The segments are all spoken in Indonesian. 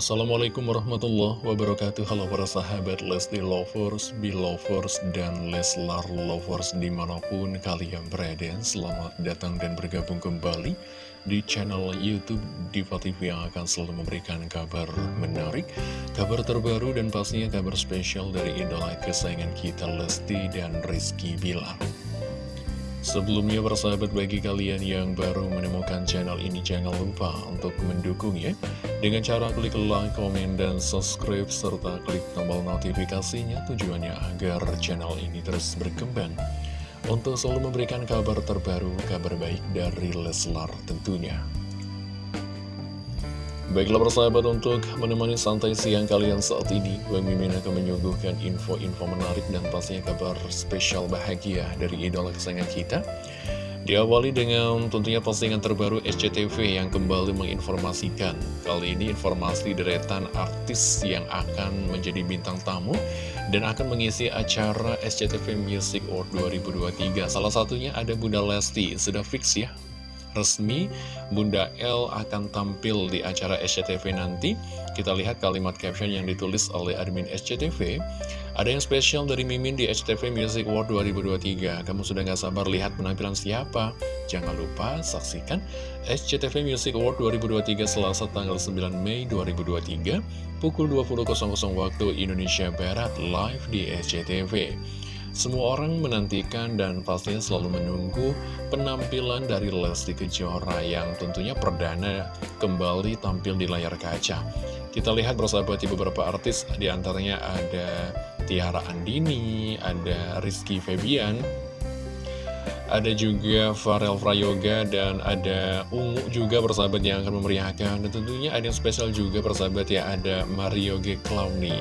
Assalamualaikum warahmatullahi wabarakatuh. Halo para sahabat Lesti Lovers, Belovers, dan Leslar Lovers di mana pun kalian berada. Selamat datang dan bergabung kembali di channel Youtube Diva TV yang akan selalu memberikan kabar menarik Kabar terbaru dan pastinya kabar spesial dari idola kesayangan kita Lesti dan Rizky Bilar Sebelumnya persahabat bagi kalian yang baru menemukan channel ini jangan lupa untuk mendukungnya dengan cara klik like, komen, dan subscribe serta klik tombol notifikasinya tujuannya agar channel ini terus berkembang untuk selalu memberikan kabar terbaru, kabar baik dari Leslar tentunya. Baiklah persahabat untuk menemani santai siang kalian saat ini Bang Mimin akan menyuguhkan info-info menarik dan pastinya kabar spesial bahagia dari idola kesayangan kita. Diawali dengan tentunya postingan terbaru SCTV yang kembali menginformasikan Kali ini informasi deretan artis yang akan menjadi bintang tamu Dan akan mengisi acara SCTV Music Award 2023 Salah satunya ada Bunda Lesti, sudah fix ya resmi Bunda L akan tampil di acara SCTV nanti. Kita lihat kalimat caption yang ditulis oleh admin SCTV Ada yang spesial dari Mimin di SCTV Music Award 2023 Kamu sudah gak sabar lihat penampilan siapa? Jangan lupa saksikan SCTV Music Award 2023 Selasa tanggal 9 Mei 2023 Pukul 20.00 waktu Indonesia Barat live di SCTV semua orang menantikan dan pastinya selalu menunggu penampilan dari Lesti Kejora yang tentunya perdana kembali tampil di layar kaca. Kita lihat bersama di beberapa artis, di antaranya ada Tiara Andini, ada Rizky Febian, ada juga Farel Prayoga dan ada Ungu juga persahabat yang akan memeriahkan dan tentunya ada yang spesial juga persahabat ya ada Mario G. Clowny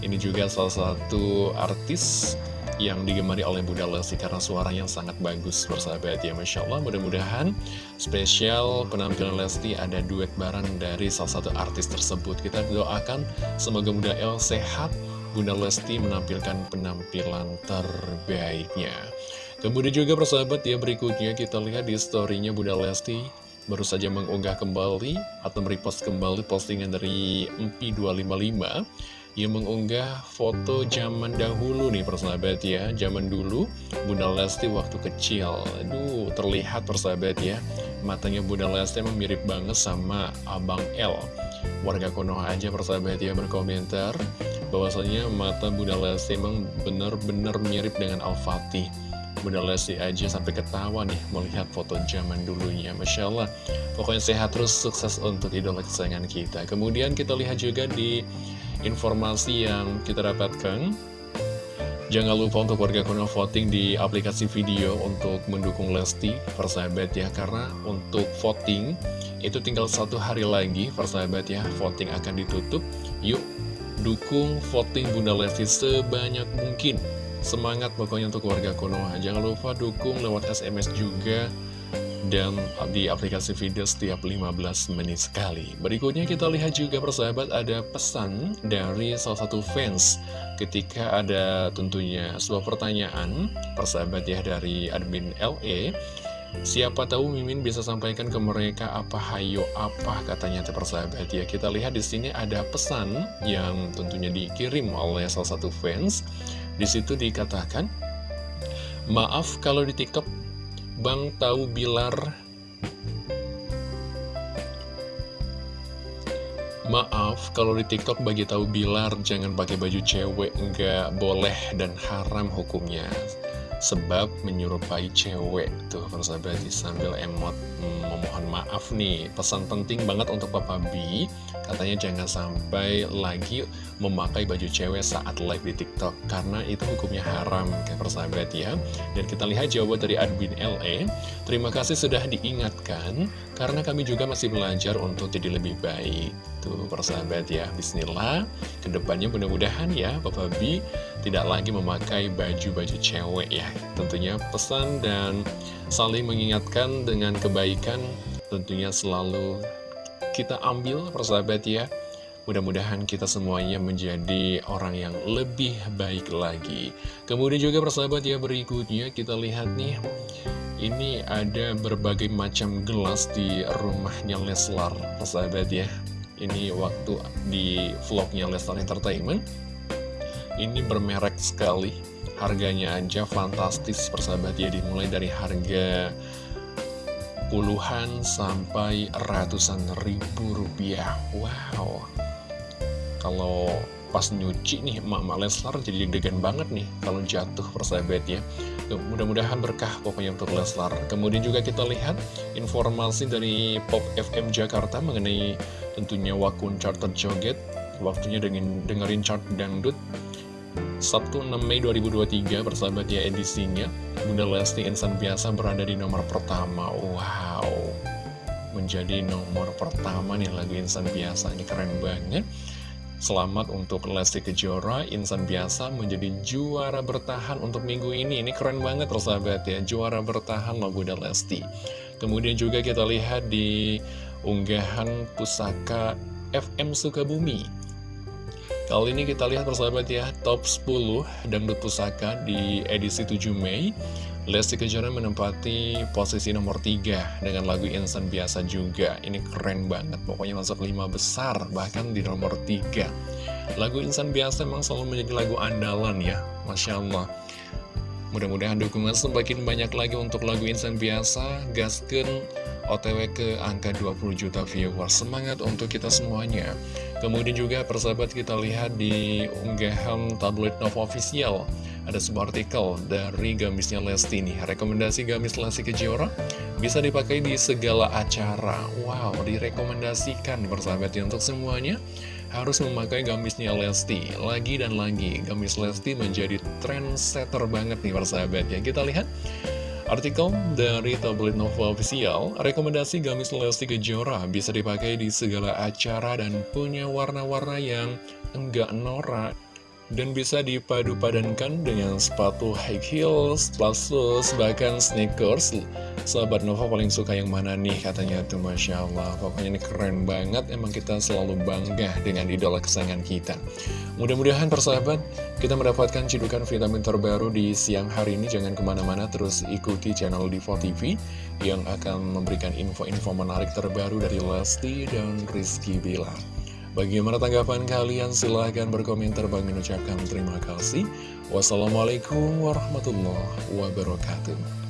ini juga salah satu artis yang digemari oleh Bunda Lesti karena suara yang sangat bagus bersahabat ya Masya Allah. Mudah-mudahan spesial penampilan Lesti ada duet bareng dari salah satu artis tersebut. Kita doakan semoga Bunda El sehat Bunda Lesti menampilkan penampilan terbaiknya. Kemudian juga persahabat ya berikutnya kita lihat di storynya Bunda Lesti baru saja mengunggah kembali atau merepost kembali postingan dari MP255 yang mengunggah foto zaman dahulu nih persahabat ya. Zaman dulu Bunda Lesti waktu kecil. Aduh terlihat persahabat ya. Matanya Bunda Lesti emang mirip banget sama Abang L Warga Konoha aja persahabat ya berkomentar bahwasanya mata Bunda Lesti emang benar-benar mirip dengan Al-Fatih. Bunda Lesti aja sampai ketawa nih melihat foto zaman dulunya. Masya Allah Pokoknya sehat terus sukses untuk idola kesayangan kita. Kemudian kita lihat juga di informasi yang kita dapatkan. Jangan lupa untuk warga kuno voting di aplikasi video untuk mendukung Lesti, persahabat ya Karena untuk voting itu tinggal satu hari lagi, persahabat ya Voting akan ditutup, yuk dukung voting Bunda Lesti sebanyak mungkin. Semangat pokoknya untuk warga Konoha Jangan lupa dukung lewat SMS juga dan di aplikasi video setiap 15 menit sekali. Berikutnya kita lihat juga persahabat ada pesan dari salah satu fans ketika ada tentunya sebuah pertanyaan persahabat ya dari admin LE. Siapa tahu Mimin bisa sampaikan ke mereka apa hayo apa katanya persahabat ya. Kita lihat di sini ada pesan yang tentunya dikirim oleh salah satu fans. Di situ dikatakan, "Maaf kalau di TikTok Bang tahu Bilar Maaf, kalau di TikTok bagi tahu Bilar jangan pakai baju cewek, nggak boleh dan haram hukumnya. Sebab menyerupai cewek Tuh persahabat sambil emot memohon maaf nih. Pesan penting banget untuk Papa B Katanya jangan sampai lagi memakai baju cewek saat live di TikTok Karena itu hukumnya haram kayak persahabat ya. Dan kita lihat jawaban dari admin LE Terima kasih sudah diingatkan Karena kami juga masih belajar untuk jadi lebih baik Tuh persahabat ya. Bismillah. Ke depannya mudah-mudahan ya Papa B tidak lagi memakai baju-baju cewek ya. Tentunya pesan dan saling mengingatkan dengan kebaikan tentunya selalu kita ambil persahabat ya. Mudah-mudahan kita semuanya menjadi orang yang lebih baik lagi. Kemudian juga persahabat ya berikutnya kita lihat nih. Ini ada berbagai macam gelas di rumahnya Leslar, persahabat ya. Ini waktu di vlognya Leslar Entertainment. Ini bermerek sekali, harganya aja fantastis persahabat ya. Dimulai dari harga puluhan sampai ratusan ribu rupiah. Wow. Kalau pas nyuci nih emak-emak Leslar jadi deg-degan banget nih kalau jatuh persahabat ya mudah-mudahan berkah pokoknya untuk Leslar. Kemudian juga kita lihat informasi dari Pop FM Jakarta mengenai tentunya wakun chart terjoget waktunya dengan dengerin chart dangdut. Sabtu 6 Mei 2023 persahabat ya edisinya Bunda Lesti Insan Biasa berada di nomor pertama. Wow. Menjadi nomor pertama nih lagu Insan Biasa Ini keren banget Selamat untuk Lesti Kejora, insan biasa menjadi juara bertahan untuk minggu ini. Ini keren banget sahabat ya, juara bertahan loh Bunda Lesti. Kemudian juga kita lihat di unggahan pusaka FM Sukabumi. Kali ini kita lihat persahabat ya, top 10 dangdut pusaka di edisi 7 Mei. Lesti Kejora menempati posisi nomor 3 dengan lagu Insan Biasa juga. Ini keren banget, pokoknya masuk 5 besar, bahkan di nomor 3. Lagu Insan Biasa memang selalu menjadi lagu andalan ya, Masya Allah. Mudah-mudahan dukungan semakin banyak lagi untuk lagu Insan Biasa, gasken OTW ke angka 20 juta viewers. Semangat untuk kita semuanya. Kemudian juga persahabat kita lihat di unggahan tabloid Nova Official ada sebuah artikel dari gamisnya Lesti nih Rekomendasi gamis Lesti Kejora bisa dipakai di segala acara. Wow, direkomendasikan bersahabat ya untuk semuanya Harus memakai gamisnya Lesti. Lagi dan lagi, gamis Lesti menjadi trendsetter banget nih bersahabat ya. Kita lihat Artikel dari tabloid Nova Official, rekomendasi gamis Lesti Kejora bisa dipakai di segala acara dan punya warna-warna yang enggak norak dan bisa dipadu-padankan dengan sepatu high heels, plus bahkan sneakers. Sahabat Nova paling suka yang mana nih katanya tuh Masya Allah. Pokoknya ini keren banget, emang kita selalu bangga dengan idola kesayangan kita. Mudah-mudahan persahabat, kita mendapatkan cidukan vitamin terbaru di siang hari ini. Jangan ke mana-mana, terus ikuti channel Divo TV yang akan memberikan info-info menarik terbaru dari Lesti dan Rizky Bilar. Bagaimana tanggapan kalian? Silahkan berkomentar. Bang mengucapkan terima kasih. Wassalamualaikum warahmatullahi wabarakatuh.